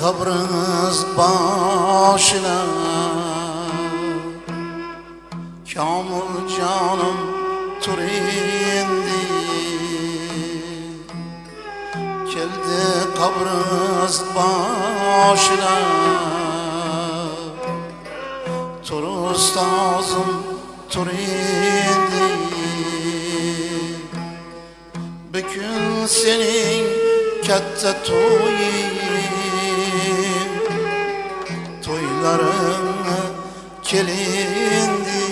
kabriniz başına. Kamil canım turindi Keldi kabriniz başına. Tur ustazım turindi Bugün senin katta toyun Toylarına kelindi.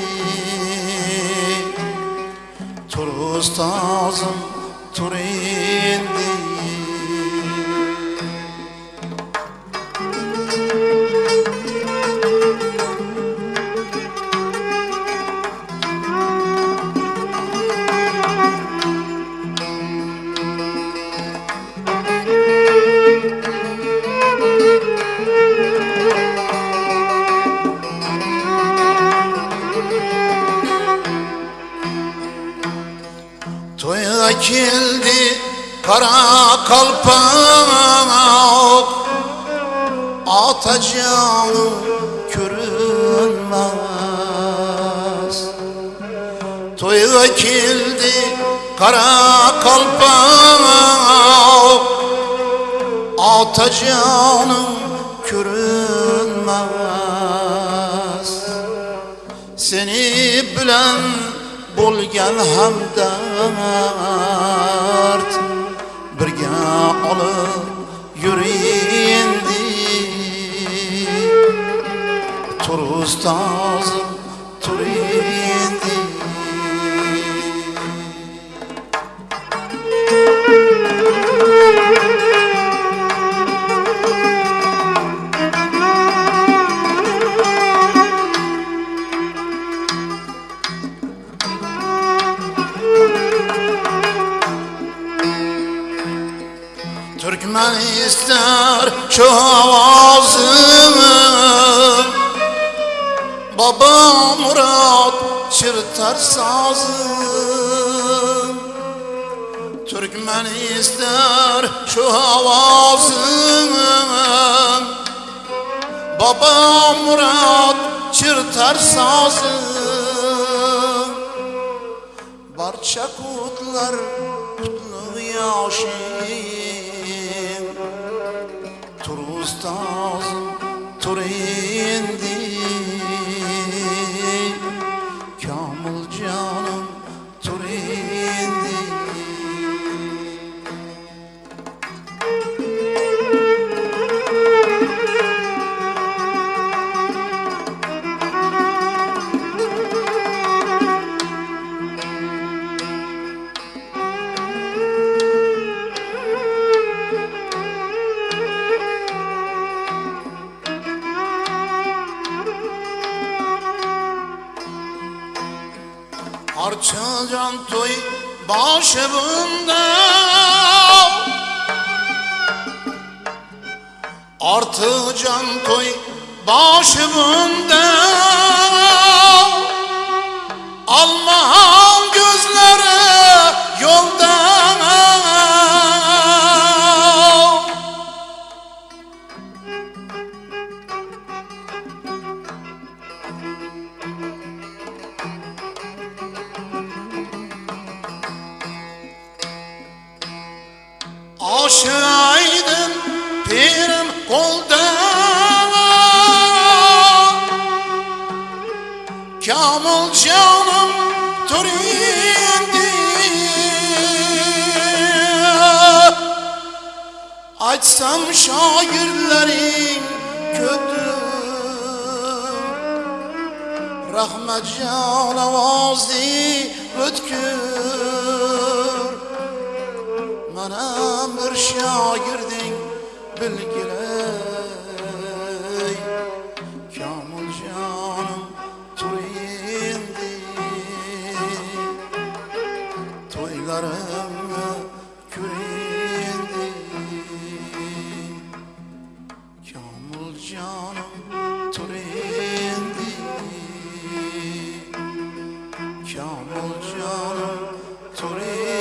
Tur ustazım tur Toya geldi kara kalpak Atacağım görünmez Toya geldi kara kalpak Atacağım görünmez Seni bilen bo'lgan hamdard birga olib yurindi tur ustozim tur Türkmen ister şu avazımı Baba Murat çırtar sazım. Türkmen ister şu avazımı Baba Murat çırtar sazım. Barça kutlar kutlu yaşım ustazım tur Arçacan toy başımda. Artı can toy başımda. Alman gözleri yolda Aşaydın pirim kolda. Kamil canım turindi Açsam şairlerin kötü Rahmet can ötkür bana bir şagirdin bilgiley Kamil canım turindi Toylarım kürindi Kamil canım turindi Kamil canım turindi